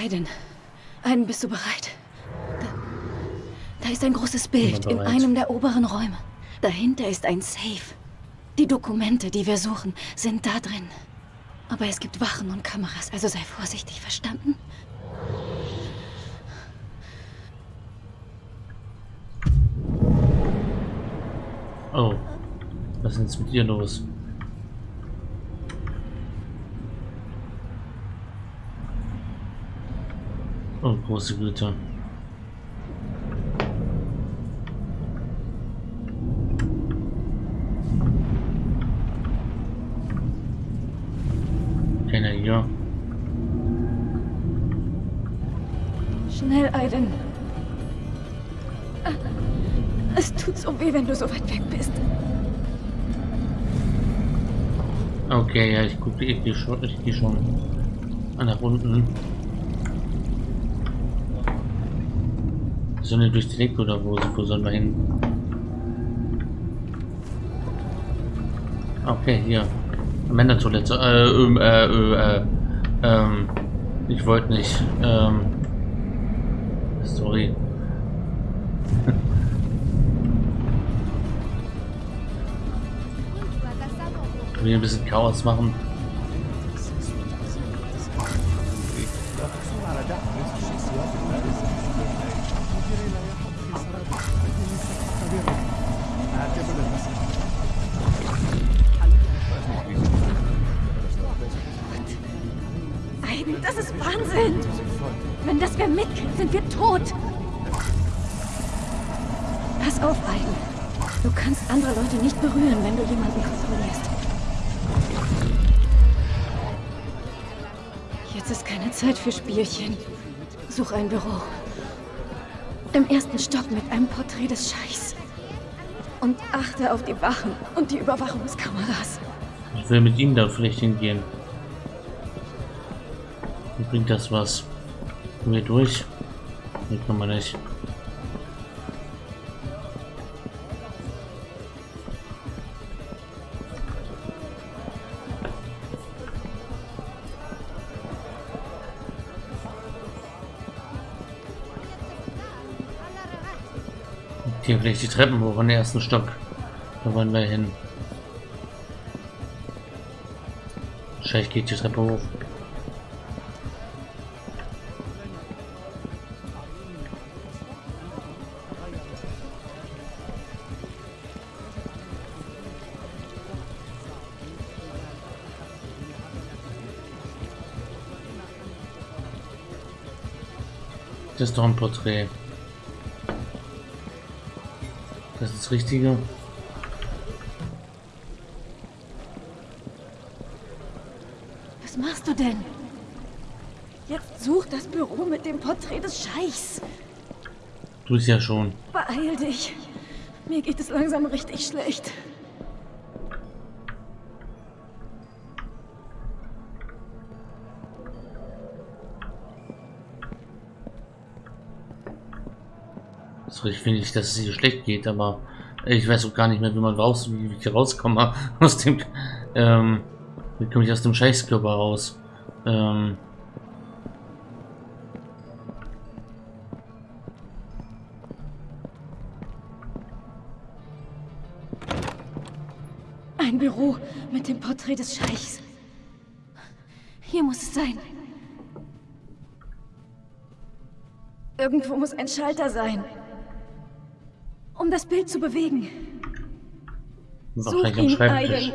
Aiden. Aiden, bist du bereit? Da, da ist ein großes Bild in einem der oberen Räume. Dahinter ist ein Safe. Die Dokumente, die wir suchen, sind da drin. Aber es gibt Wachen und Kameras, also sei vorsichtig, verstanden? Oh, was ist denn jetzt mit dir los? Große Güte. Keiner hier. Schnell, Aiden. Es tut so weh, wenn du so weit weg bist. Okay, ja, ich gucke, ich gehe schon, ich gehe schon nach unten. Sollen wir durch die Decke oder wo, wo sollen wir hin? Okay, hier. Männertoilette. Äh, ähm, äh, äh, äh, ähm, ich wollte nicht. Ähm, sorry. Wir ein bisschen Chaos machen. Das ist Wahnsinn! Wenn das wer mitkriegt, sind wir tot! Pass auf, Aiden. Du kannst andere Leute nicht berühren, wenn du jemanden kontrollierst. Jetzt ist keine Zeit für Spielchen. Such ein Büro. Im ersten Stock mit einem Porträt des Scheichs. Und achte auf die Wachen und die Überwachungskameras. Ich will mit ihnen da vielleicht hingehen bringt das was? Kommen wir durch? Nee, kann man nicht. Hier vielleicht die Treppen hoch in den ersten Stock. Da wollen wir hin. Wahrscheinlich geht die Treppe hoch. Das ist doch ein Porträt. Das ist das Richtige. Was machst du denn? Jetzt such das Büro mit dem Porträt des Scheichs. Du es ja schon. Beeil dich. Mir geht es langsam richtig schlecht. Ich finde nicht, dass es hier schlecht geht, aber ich weiß auch gar nicht mehr, wie man raus, wie ich rauskomme aus dem, ähm, wie komme ich aus dem Scheißkörper raus? Ähm, Ein Büro mit dem Porträt des Scheichs. Hier muss es sein. Irgendwo muss ein Schalter sein um das Bild zu bewegen. Wahrscheinlich am Schreibtisch.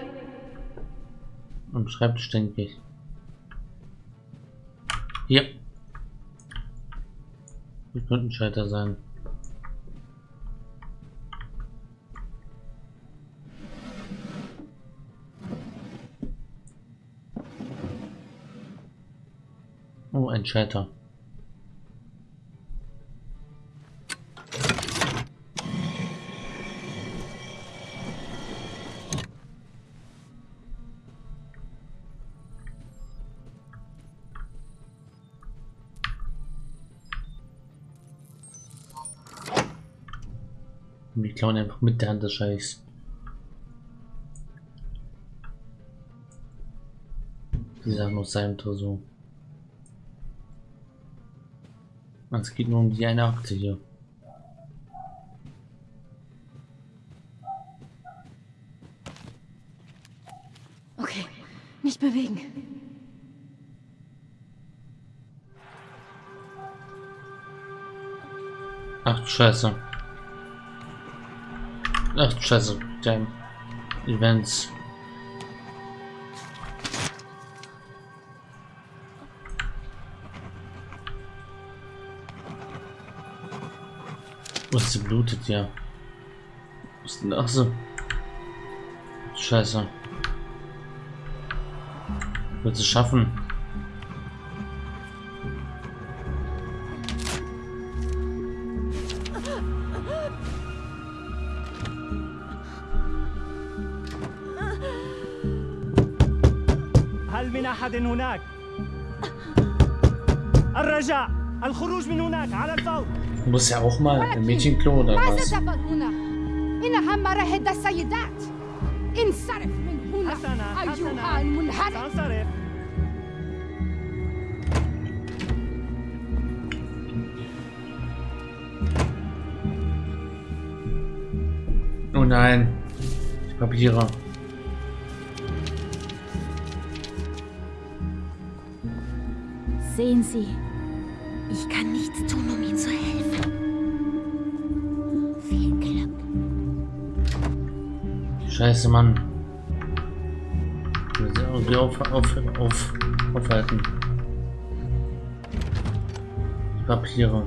Am Schreibtisch, denke ich. Hier. Hier könnte ein Schalter sein. Oh, ein Schalter. Klauen einfach mit der Hand des Scheichs. Die Sachen aus seinem Tresor. Es geht nur um die eine Akte hier. Okay, nicht bewegen. Ach Scheiße. Ach Scheiße, damn. Events. Was sie blutet ja. Was denn ach so? Scheiße. Wird sie schaffen? Muss ja auch mal ein Mädchenklo oder was? Oh nein, die Papiere. Sehen Sie, ich kann nichts tun, um Ihnen zu helfen. Viel Glück. Scheiße, Mann. Irgendwie auf, auf, auf, aufhalten. Die Papiere.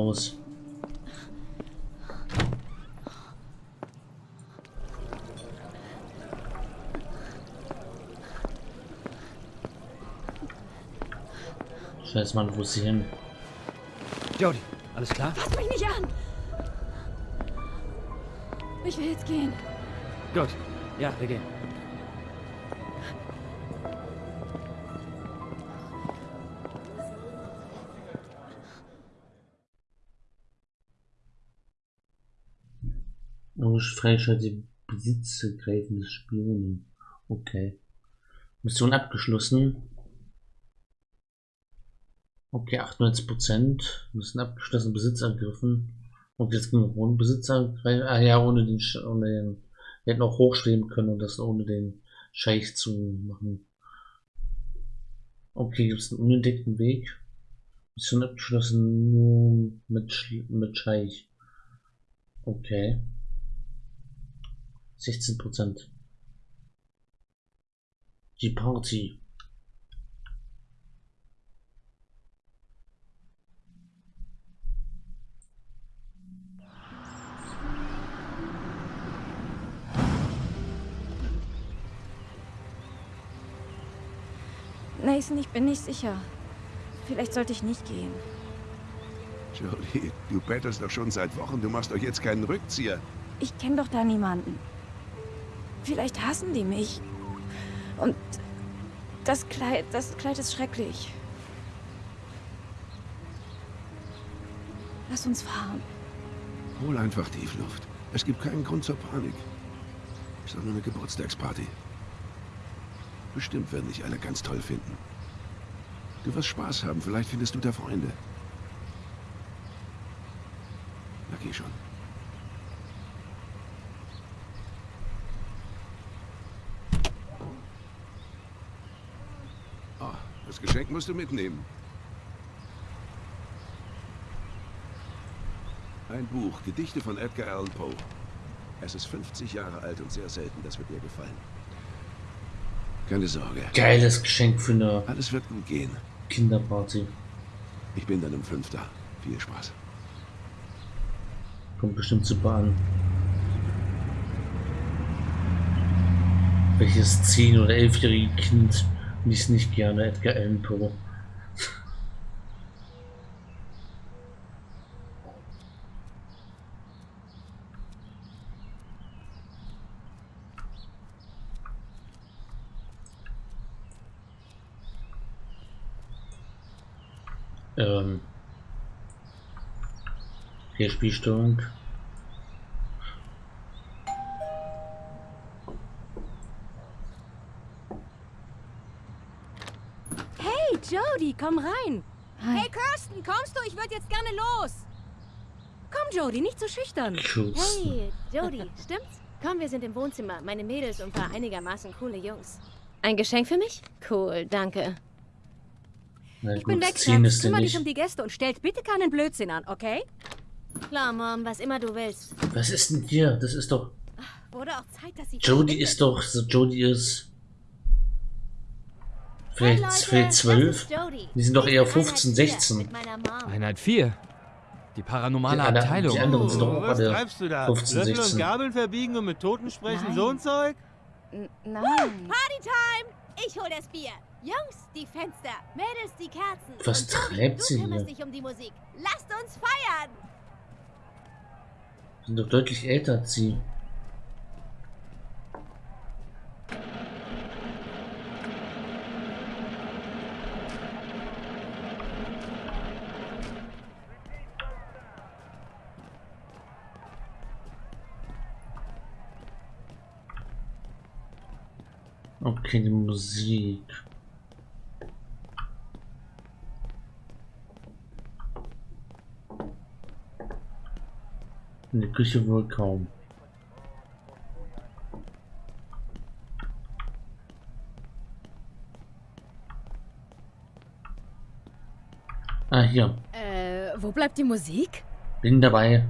Raus. Scheiße, Mann, wo ist sie hin? Jody, alles klar? Fass mich nicht an! Ich will jetzt gehen. Gut. Ja, wir gehen. Logisch freischaltet Besitzgreifen des Spionen. Okay. Mission abgeschlossen. Okay, 98%. Mission abgeschlossen, Besitz ergriffen. Und jetzt ging ohne Besitz angreifen. Ah ja, ohne den, ohne den. Wir hätten auch hochstehen können und das ohne den Scheich zu machen. Okay, gibt es einen unentdeckten Weg? Mission abgeschlossen nur mit, mit Scheich. Okay. 16 Prozent. Die Party. Nathan, ich bin nicht sicher. Vielleicht sollte ich nicht gehen. Jolie, du bettelst doch schon seit Wochen. Du machst doch jetzt keinen Rückzieher. Ich kenne doch da niemanden. Vielleicht hassen die mich. Und das Kleid, das Kleid ist schrecklich. Lass uns fahren. Hol einfach Tiefluft. Es gibt keinen Grund zur Panik. Ist doch nur eine Geburtstagsparty. Bestimmt werden dich alle ganz toll finden. Du wirst Spaß haben. Vielleicht findest du da Freunde. Na geh schon. Oh, das Geschenk musst du mitnehmen. Ein Buch, Gedichte von Edgar Allan Poe. Es ist 50 Jahre alt und sehr selten, das wird dir gefallen. Keine Sorge, Geiles Geschenk für eine alles wird gut gehen. Kinderparty. Ich bin dann um fünf da. Viel Spaß. Kommt bestimmt super an. Welches 10- oder 11-jährige Kind liest nicht gerne Edgar Allan Poe? Ähm, hier Spielstörung. Hey, Jody, komm rein. Hi. Hey, Kirsten, kommst du? Ich würde jetzt gerne los. Komm, Jody, nicht so schüchtern. Hey, Jody, stimmt's? Komm, wir sind im Wohnzimmer. Meine Mädels und ein paar einigermaßen coole Jungs. Ein Geschenk für mich? Cool, danke. Na Ich bin gut, weg, ziehen Schatz. Kümmer dich nicht. um die Gäste und stellt bitte keinen Blödsinn an, okay? Klar, Mom, was immer du willst. Was ist denn hier? Das ist doch. Wurde auch Zeit, dass sie... Jodie ist doch. so Jodie ist. Vielleicht, Leute, vielleicht das 12? ist Jody. Die sind doch eher bin 15, Einheit vier 16. Mit meiner Mom. Einheit 4. Die paranormale Die alle- Abteilung. die anderen sind doch auch was alle treibst du da? 15, Löffel 16. und Gabeln verbiegen und mit Toten sprechen, Nein. so ein Zeug? N nein. Partytime! Ich hol das Bier. Jungs, die Fenster. Mädels, die Kerzen. Was Und treibt du sie hier? dich um die Musik. Lasst uns feiern! Sind doch deutlich älter als sie. Okay, die Musik. In der Küche wohl kaum. Ah, hier. Äh, wo bleibt die Musik? Bin dabei.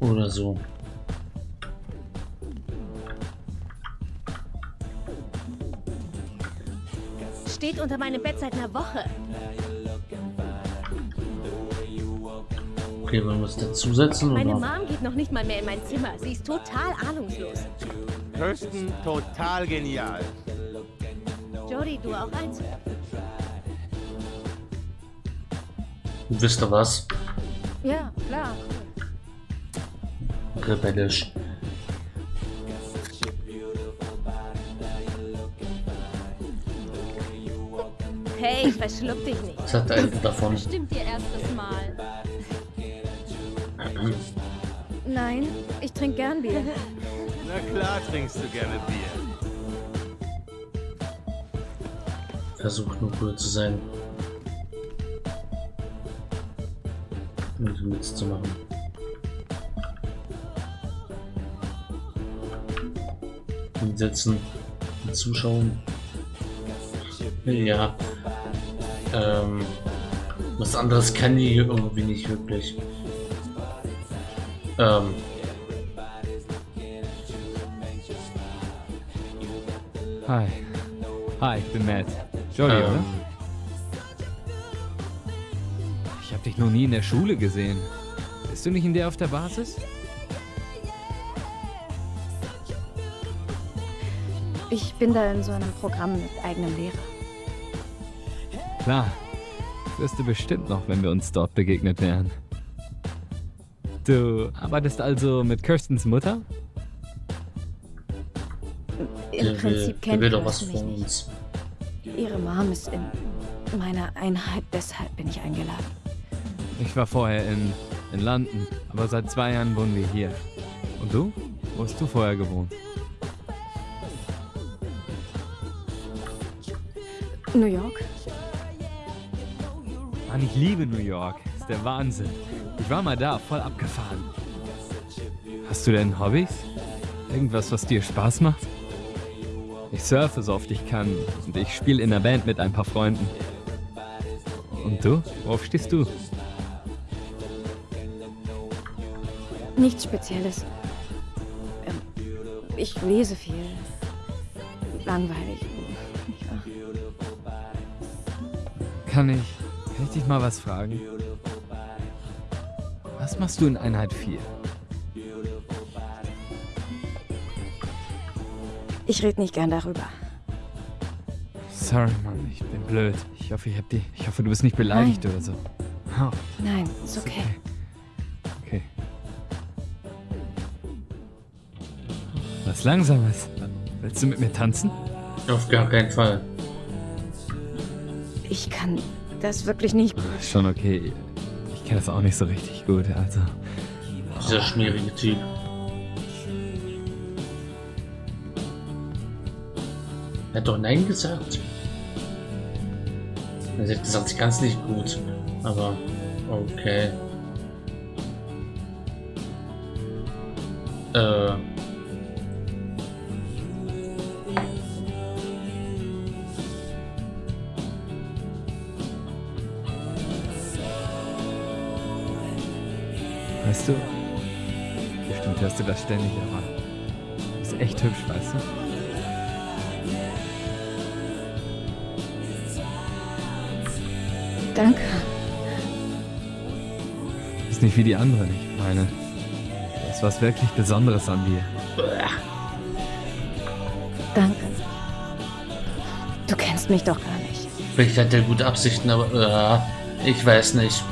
Oder so. Steht unter meinem Bett seit einer Woche. Okay, wollen wir es dazusetzen Meine oder? Mom geht noch nicht mal mehr in mein Zimmer. Sie ist total ahnungslos. Kirsten, total genial. Jody, du auch eins? Wisst ihr was? Ja, klar. Rebellisch. Hey, verschluck dich nicht. Was hat der Alte davon? Stimmt ihr erstes. Nein, ich trinke gern Bier. Na klar trinkst du gerne Bier. Versucht nur cool zu sein. Und mitzumachen. Hinsetzen. und Zuschauen. Ja. Ähm. Was anderes kann die irgendwie nicht wirklich. Ähm. Hi. Hi, ich bin Matt. Jody, ähm, oder? Ich habe dich noch nie in der Schule gesehen. Bist du nicht in der auf der Basis? Ich bin da in so einem Programm mit eigenem Lehrer. Klar. Wirst du bestimmt noch, wenn wir uns dort begegnet wären. Du arbeitest also mit Kirstens Mutter? Im der will, Prinzip der kennt will doch was mich von nicht. uns. Ihre Mom ist in meiner Einheit, deshalb bin ich eingeladen. Ich war vorher in, in London, aber seit zwei Jahren wohnen wir hier. Und du? Wo hast du vorher gewohnt? New York? Mann, ich liebe New York. Ist der Wahnsinn. Ich war mal da, voll abgefahren. Hast du denn Hobbys? Irgendwas, was dir Spaß macht? Ich surfe so oft ich kann und ich spiele in der Band mit ein paar Freunden. Und du? Worauf stehst du? Nichts Spezielles. Ähm, ich lese viel. Langweilig. Kann ich, kann ich dich mal was fragen? Was machst du in Einheit 4? Ich rede nicht gern darüber. Sorry, Mann, ich bin blöd. Ich hoffe, ich hab die, ich hoffe, du bist nicht beleidigt Nein. oder so. Oh, Nein, ist okay. Okay. Was Langsames. Willst du mit mir tanzen? Auf gar keinen Fall. Ich kann das wirklich nicht. Schon okay. Ich kenne das auch nicht so richtig gut, also. Dieser schmierige Typ. Er hat doch Nein gesagt. Er hat gesagt, ich kann nicht gut. Aber okay. Äh. Weißt du? Bestimmt hörst du das ständig, aber. Ist echt hübsch, weißt du? Danke. Ist nicht wie die anderen, ich meine. Da ist was wirklich Besonderes an dir. Danke. Du kennst mich doch gar nicht. Vielleicht hat er gute Absichten, aber äh, ich weiß nicht.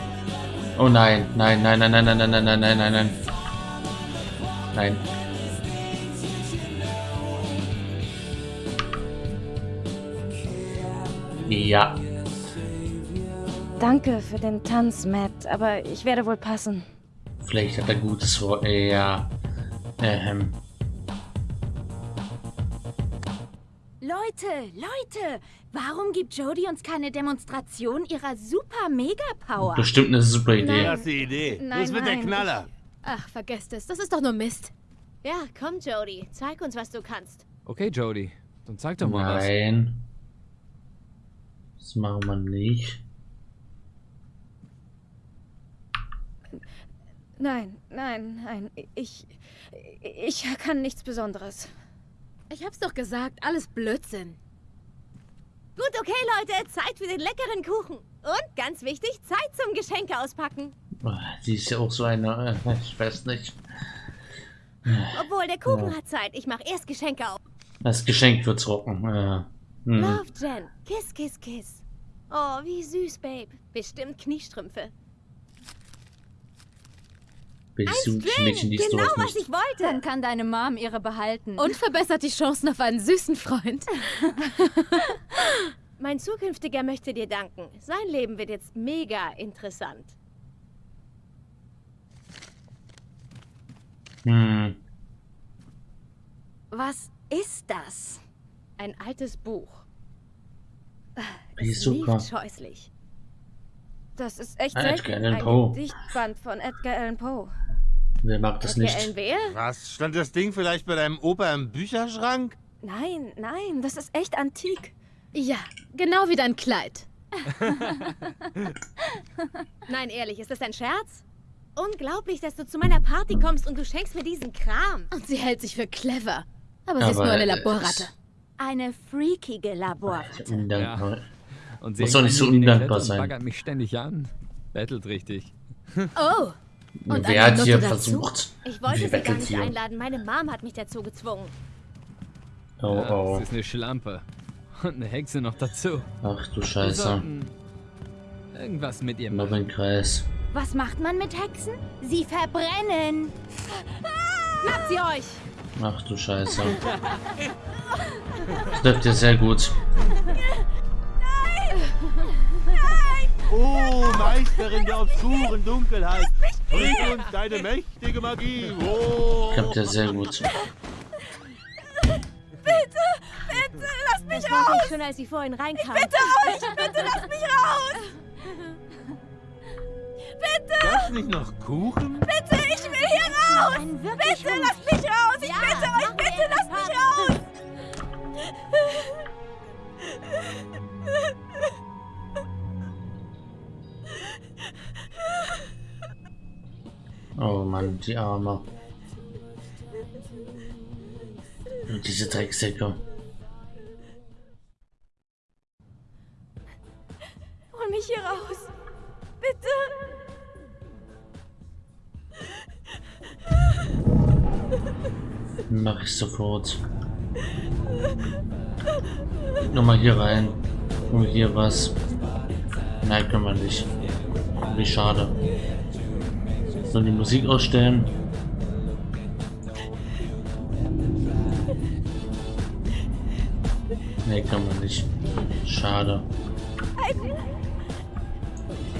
Oh nein, nein, nein, nein, nein, nein, nein, nein, nein, nein, nein, nein. Nein. Ja. Danke für den Tanz, Matt, aber ich werde wohl passen. Vielleicht hat er gutes Wort. Ja. Ähm. Leute, Leute, warum gibt Jodie uns keine Demonstration ihrer super-mega-Power? Bestimmt eine super Idee. Klasse Idee. Nein, das wird der nein, Knaller. Ach, vergesst es. Das ist doch nur Mist. Ja, komm, Jody, zeig uns, was du kannst. Okay, Jody. Dann zeig doch mal was. Nein. Das machen wir nicht. Nein, nein, nein. Ich. Ich kann nichts Besonderes. Ich hab's doch gesagt, alles Blödsinn. Gut, okay, Leute, Zeit für den leckeren Kuchen. Und ganz wichtig, Zeit zum Geschenke auspacken. Ah, Sie ist ja auch so eine. äh, Ich weiß nicht. Obwohl, der Kuchen Ja. hat Zeit. Ich mache erst Geschenke auf. Das Geschenk wird's rocken. Äh, hm. Love, Jen. Kiss, kiss, kiss. Oh, wie süß, Babe. Bestimmt Kniestrümpfe. Jugendliche Mädchen liest genau, was nicht? ich wollte. Dann kann deine Mom ihre behalten. Und verbessert die Chancen auf einen süßen Freund. Mein zukünftiger möchte dir danken. Sein Leben wird jetzt mega interessant. Hm. was ist das? Ein altes Buch. Die ist Es super. scheußlich. Das ist echt Ah, selten. Edgar Allan Ein Poe. Gedichtband von Edgar Allan Poe. Wer mag das Edgar nicht? Allan wer? Was? Stand das Ding vielleicht bei deinem Opa im Bücherschrank? Nein, nein, das ist echt antik. Ja, genau wie dein Kleid. Nein, ehrlich, ist das ein Scherz? Unglaublich, dass du zu meiner Party kommst und du schenkst mir diesen Kram. Und sie hält sich für clever. Aber sie ist nur eine Laborratte. Eine freakige Laborratte. Undankbar. Und Muss doch nicht so undankbar sein. mich ständig an. Bettelt richtig. Oh, Und Wer hat hier versucht? Ich wollte sie gar nicht hier? einladen. Meine Mom hat mich dazu gezwungen. Oh Ja, oh. Das ist eine Schlampe. Und eine Hexe noch dazu. Ach du Scheiße. irgendwas mit ihr Noch machen. ein Kreis. Was macht man mit Hexen? Sie verbrennen. Schnappt sie euch! Ach du Scheiße. Das läuft ja sehr gut. Oh, Meisterin der obskuren Dunkelheit. Bring uns deine mächtige Magie. Oh. Klappt ja sehr gut. Das wollte ich schon, als sie vorhin reinkam. Bitte! Gab's nicht noch Kuchen? Ein wirklich bitte, lass mich raus! Ich bitte euch, bitte lasst mich raus! Oh Mann, die Arme. Und diese Drecksäcke. Hol mich hier raus. Bitte. Mach ich sofort. Nochmal hier rein. Und hier was. Nein, können wir nicht. Wie schade. Sollen die Musik ausstellen? Nee, kann man nicht. Schade.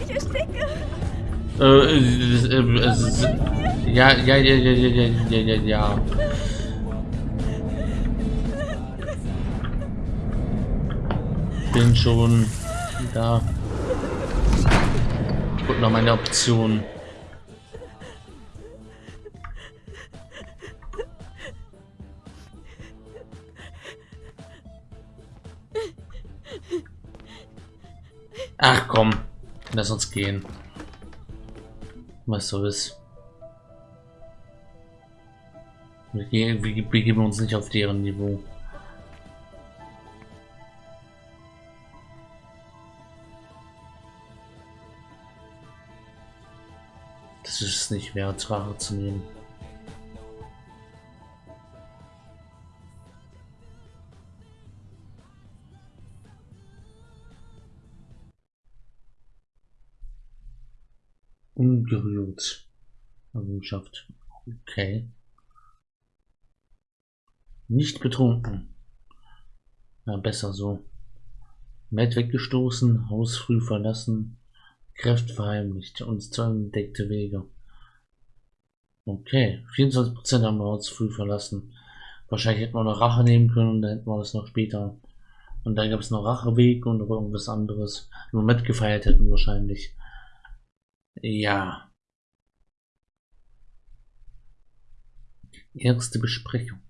Ich ersticke. Äh, äh, ja, ja, ja, ja, ja, ja, ja, ja. Bin schon da. Guck noch meine Option. Ach komm, lass uns gehen. Was soll's. Wir, gehen, wir begeben uns nicht auf deren Niveau. Das ist nicht wert, Rache zu nehmen. Ungerührt. Errungenschaft. Okay. Nicht betrunken. Na, besser so. Matt weggestoßen, Haus früh verlassen, Kräfte verheimlicht, uns zu entdeckte Wege. Okay, 24% haben wir uns früh verlassen. Wahrscheinlich hätten wir noch Rache nehmen können, dann hätten wir das noch später. Und dann gab es noch Racheweg und irgendwas anderes. Nur mitgefeiert hätten wahrscheinlich. Ja. Erste Besprechung.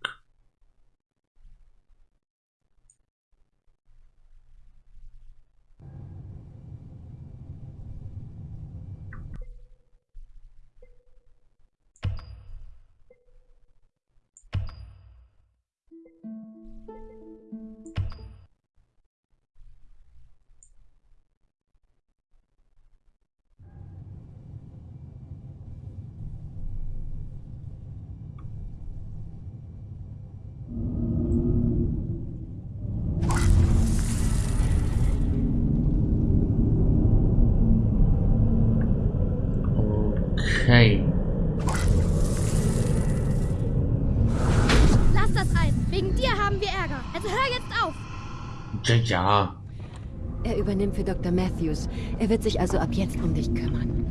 Haben wir Ärger. Also hör jetzt auf. Ja, ja. Er übernimmt für Dr. Matthews. Er wird sich also ab jetzt um dich kümmern.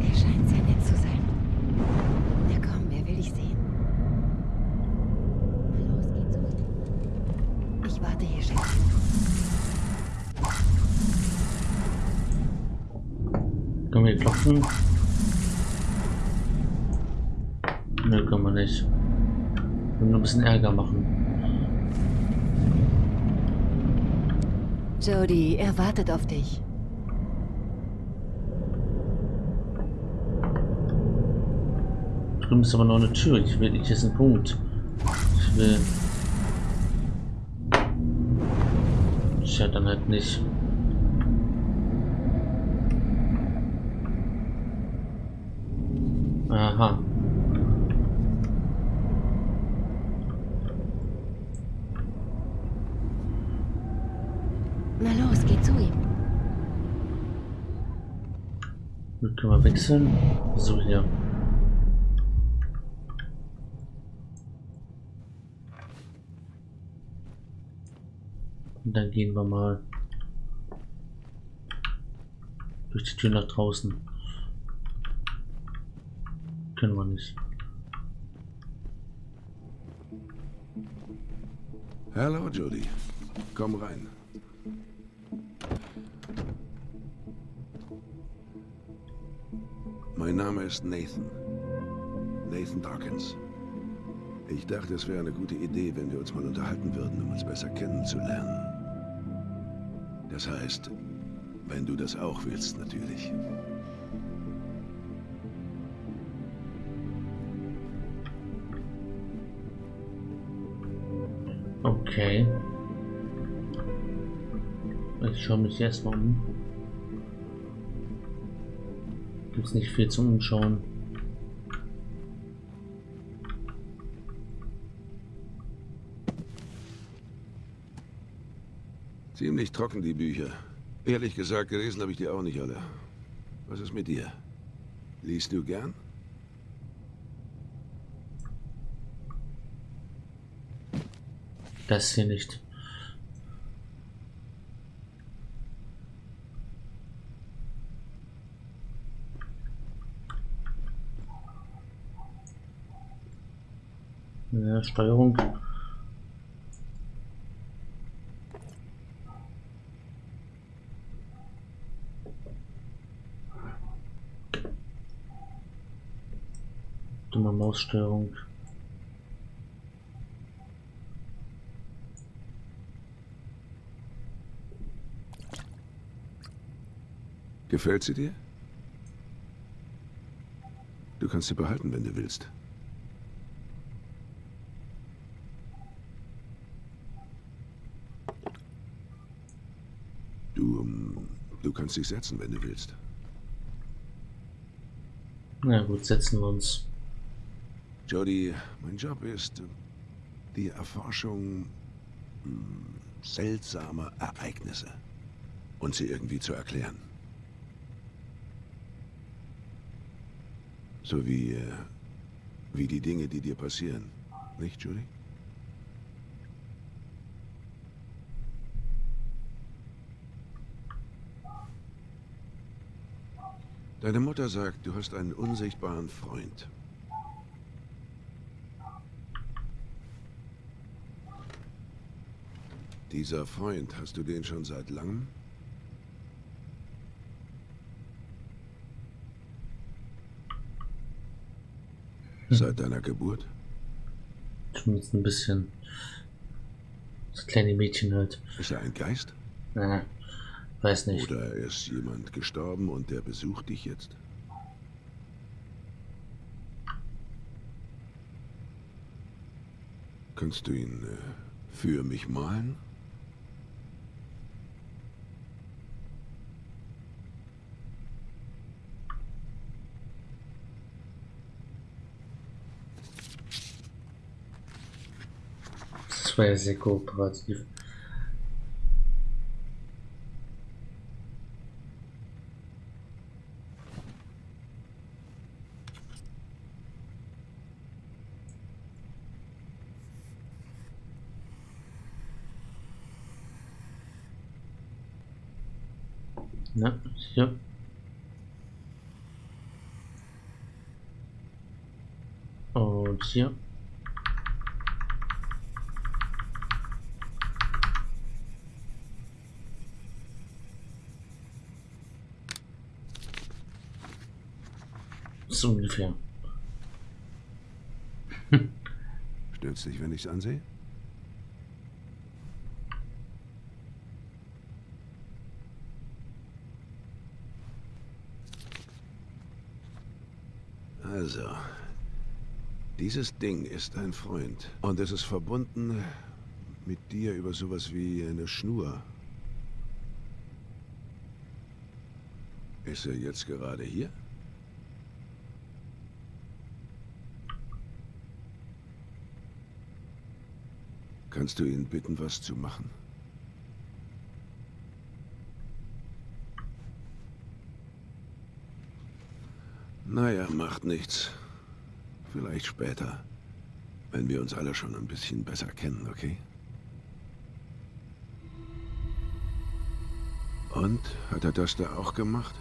Er scheint sehr nett zu sein. Na komm, wer will dich sehen? Na los, geh zu ihm. Ich warte hier, Schätzchen. Können wir klopfen? Ne, können wir nicht. Können nur ein bisschen Ärger machen. Jody, er wartet auf dich. Drüben ist aber noch eine Tür. Ich will, ich ist ein Punkt. Ich will. Tja, dann halt nicht. Aha. Na los, geh zu ihm. Dann können wir wechseln. So hier. Und dann gehen wir mal durch die Tür nach draußen. Können wir nicht. Hallo, Jody. Komm rein. Mein Name ist Nathan. Nathan Dawkins. Ich dachte, es wäre eine gute Idee, wenn wir uns mal unterhalten würden, um uns besser kennenzulernen. Das heißt, wenn du das auch willst, natürlich. Okay. Ich schaue mich erstmal um. Gibt's nicht viel zum Umschauen. Ziemlich trocken, die Bücher. Ehrlich gesagt, gelesen habe ich die auch nicht alle. Was ist mit dir? Liest du gern? Das hier nicht. Ja, Steuerung. Dumme Maussteuerung. Gefällt sie dir? Du kannst sie behalten, wenn du willst. Du, ähm, du kannst dich setzen, wenn du willst. Na gut, setzen wir uns. Jody, mein Job ist äh, die Erforschung hm, seltsamer Ereignisse und sie irgendwie zu erklären. So wie, äh, wie die Dinge, die dir passieren. Nicht, Judy? Deine Mutter sagt, du hast einen unsichtbaren Freund. Dieser Freund, hast du den schon seit langem? Seit deiner Geburt? Zumindest ein bisschen. Das kleine Mädchen halt. Ist er ein Geist? Ja, weiß nicht. Oder ist jemand gestorben und der besucht dich jetzt? Kannst du ihn äh, für mich malen? Das war ja sehr kooperativ. Hier. Und hier. So ungefähr. Stört's dich, wenn ich's ansehe? Also, dieses Ding ist ein Freund und es ist verbunden mit dir über sowas wie eine Schnur. Ist er jetzt gerade hier? Kannst du ihn bitten, was zu machen? Naja, macht nichts. Vielleicht später. Wenn wir uns alle schon ein bisschen besser kennen, okay? Und? Hat er das da auch gemacht?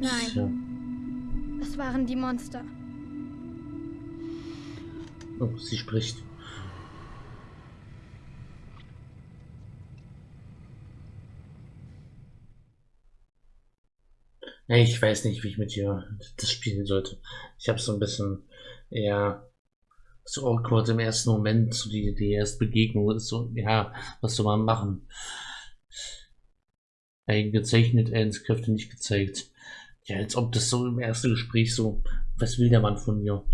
Nein, es waren die Monster. Oh, sie spricht. Ich weiß nicht, wie ich mit ihr das spielen sollte. Ich habe so ein bisschen eher so awkward im ersten Moment, so die, die erste Begegnung ist so, ja, was soll man machen? Eigen gezeichnet, Kräfte nicht gezeigt. Ja, als ob das so im ersten Gespräch so, was will der Mann von mir?